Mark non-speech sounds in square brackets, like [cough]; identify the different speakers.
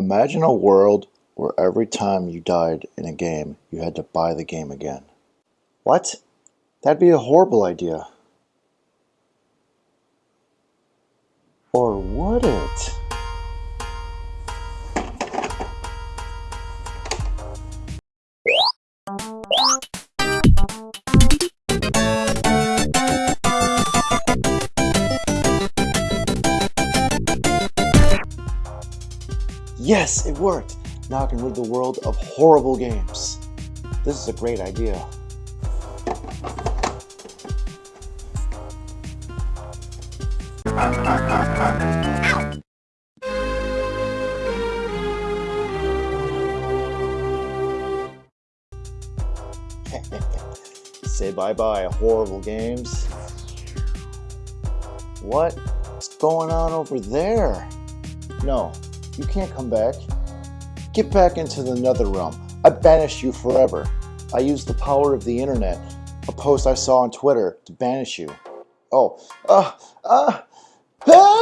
Speaker 1: Imagine a world where every time you died in a game, you had to buy the game again. What? That'd be a horrible idea. Or would it? Yes, it worked! Now I can rid the world of horrible games. This is a great idea. [laughs] Say bye-bye, horrible games. What's going on over there? No, you can't come back. Get back into the nether realm. I banish you forever. I use the power of the internet, a post I saw on Twitter, to banish you. Oh, ah, uh, ah, ah!